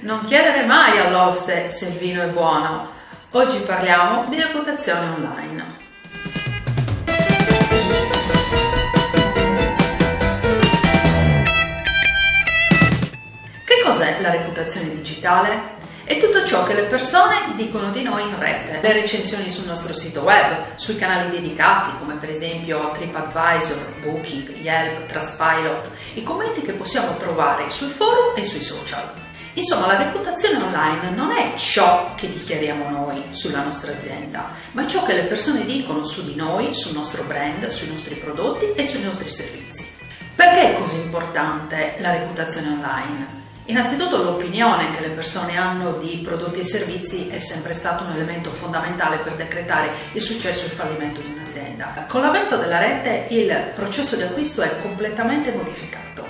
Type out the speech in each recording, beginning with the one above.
Non chiedere mai all'oste se il vino è buono. Oggi parliamo di reputazione online. Che cos'è la reputazione digitale? È tutto ciò che le persone dicono di noi in rete, le recensioni sul nostro sito web, sui canali dedicati come per esempio TripAdvisor, Booking, Yelp, Trustpilot, i commenti che possiamo trovare sul forum e sui social. Insomma, la reputazione online non è ciò che dichiariamo noi sulla nostra azienda, ma ciò che le persone dicono su di noi, sul nostro brand, sui nostri prodotti e sui nostri servizi. Perché è così importante la reputazione online? Innanzitutto l'opinione che le persone hanno di prodotti e servizi è sempre stato un elemento fondamentale per decretare il successo e il fallimento di un'azienda. Con l'avvento della rete il processo di acquisto è completamente modificato.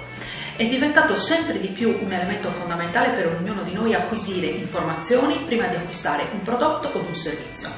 È diventato sempre di più un elemento fondamentale per ognuno di noi acquisire informazioni prima di acquistare un prodotto o un servizio.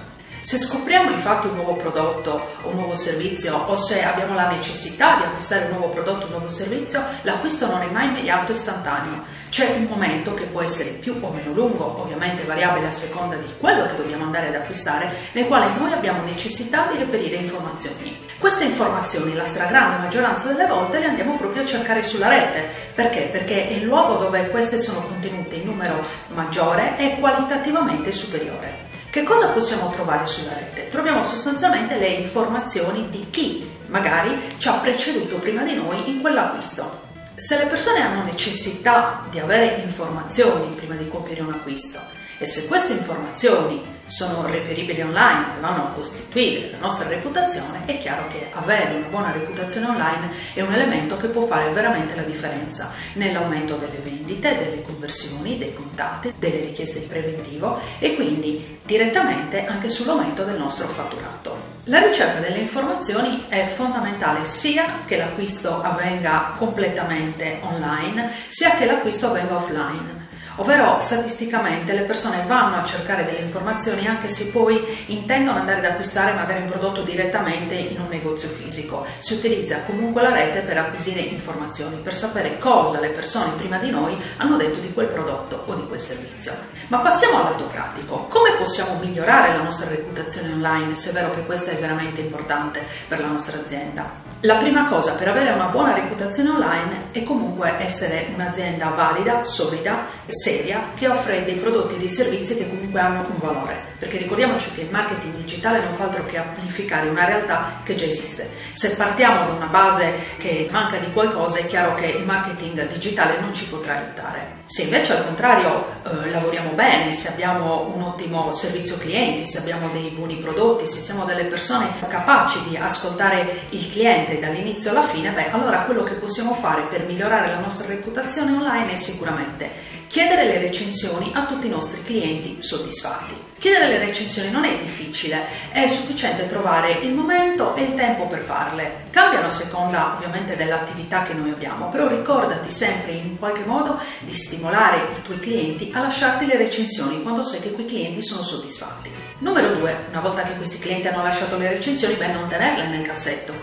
Se scopriamo infatti un nuovo prodotto o un nuovo servizio o se abbiamo la necessità di acquistare un nuovo prodotto o un nuovo servizio, l'acquisto non è mai immediato e istantaneo. C'è un momento che può essere più o meno lungo, ovviamente variabile a seconda di quello che dobbiamo andare ad acquistare, nel quale noi abbiamo necessità di reperire informazioni. Queste informazioni, la stragrande maggioranza delle volte, le andiamo proprio a cercare sulla rete. Perché? Perché è il luogo dove queste sono contenute in numero maggiore e qualitativamente superiore. Che cosa possiamo trovare sulla rete? Troviamo sostanzialmente le informazioni di chi magari ci ha preceduto prima di noi in quell'acquisto. Se le persone hanno necessità di avere informazioni prima di compiere un acquisto e se queste informazioni sono reperibili online vanno a costituire la nostra reputazione, è chiaro che avere una buona reputazione online è un elemento che può fare veramente la differenza nell'aumento delle vendite, delle conversioni, dei contatti, delle richieste di preventivo e quindi direttamente anche sull'aumento del nostro fatturato. La ricerca delle informazioni è fondamentale sia che l'acquisto avvenga completamente online, sia che l'acquisto avvenga offline ovvero statisticamente le persone vanno a cercare delle informazioni anche se poi intendono andare ad acquistare magari un prodotto direttamente in un negozio fisico. Si utilizza comunque la rete per acquisire informazioni, per sapere cosa le persone prima di noi hanno detto di quel prodotto o di quel servizio. Ma passiamo al lato pratico. Come possiamo migliorare la nostra reputazione online se è vero che questa è veramente importante per la nostra azienda? La prima cosa per avere una buona reputazione online è comunque essere un'azienda valida, solida, seria, che offre dei prodotti e dei servizi che comunque hanno un valore. Perché ricordiamoci che il marketing digitale non fa altro che amplificare una realtà che già esiste. Se partiamo da una base che manca di qualcosa è chiaro che il marketing digitale non ci potrà aiutare. Se invece al contrario eh, lavoriamo bene, se abbiamo un ottimo servizio clienti, se abbiamo dei buoni prodotti, se siamo delle persone capaci di ascoltare il cliente, cliente dall'inizio alla fine, beh, allora quello che possiamo fare per migliorare la nostra reputazione online è sicuramente chiedere le recensioni a tutti i nostri clienti soddisfatti. Chiedere le recensioni non è difficile, è sufficiente trovare il momento e il tempo per farle. Cambiano a seconda ovviamente dell'attività che noi abbiamo, però ricordati sempre in qualche modo di stimolare i tuoi clienti a lasciarti le recensioni quando sai che quei clienti sono soddisfatti. Numero 2, una volta che questi clienti hanno lasciato le recensioni, beh non tenerle nel cassetto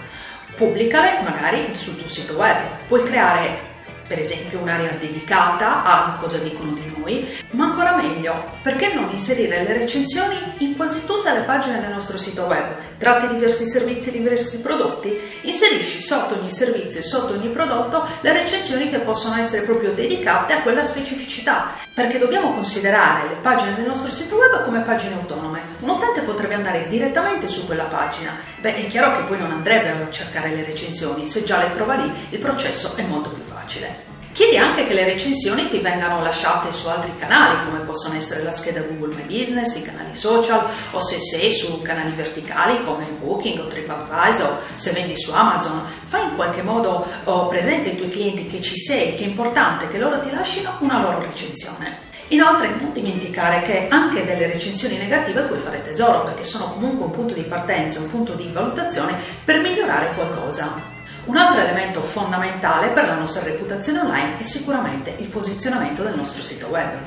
pubblicale magari sul tuo sito web. Puoi creare per esempio un'area dedicata a cosa dicono di noi, ma ancora meglio, perché non inserire le recensioni in quasi tutte le pagine del nostro sito web? Tratti diversi servizi e diversi prodotti, inserisci sotto ogni servizio e sotto ogni prodotto le recensioni che possono essere proprio dedicate a quella specificità, perché dobbiamo considerare le pagine del nostro sito web come pagine autonome. Un utente potrebbe andare direttamente su quella pagina, beh è chiaro che poi non andrebbe a cercare le recensioni, se già le trova lì il processo è molto più facile. Chiedi anche che le recensioni ti vengano lasciate su altri canali, come possono essere la scheda Google My Business, i canali social, o se sei su canali verticali come Booking o TripAdvisor, se vendi su Amazon. Fai in qualche modo oh, presente ai tuoi clienti che ci sei, che è importante che loro ti lasciano una loro recensione. Inoltre non dimenticare che anche delle recensioni negative puoi fare tesoro perché sono comunque un punto di partenza, un punto di valutazione per migliorare qualcosa. Un altro elemento fondamentale per la nostra reputazione online è sicuramente il posizionamento del nostro sito web.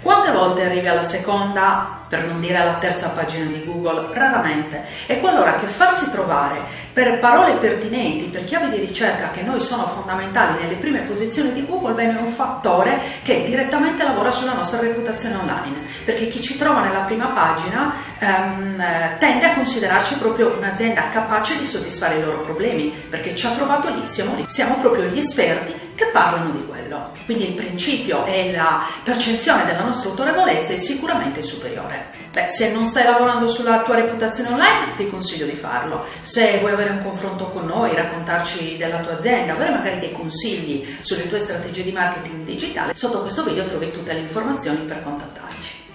Quante volte arrivi alla seconda, per non dire alla terza pagina di Google? Raramente. E qualora che farsi trovare per parole pertinenti, per chiavi di ricerca che noi sono fondamentali nelle prime posizioni di Google, bene, è un fattore che direttamente lavora sulla nostra reputazione online, perché chi ci trova nella prima pagina ehm, tende a considerarci proprio un'azienda capace di soddisfare i loro problemi, perché ci ha trovato lì, siamo lì, siamo proprio gli esperti che parlano di quello. Quindi il principio e la percezione della nostra autorevolezza è sicuramente superiore. Beh, se non stai lavorando sulla tua reputazione online, ti consiglio di farlo. Se vuoi avere un confronto con noi, raccontarci della tua azienda, avere magari dei consigli sulle tue strategie di marketing digitale, sotto questo video trovi tutte le informazioni per contattarci.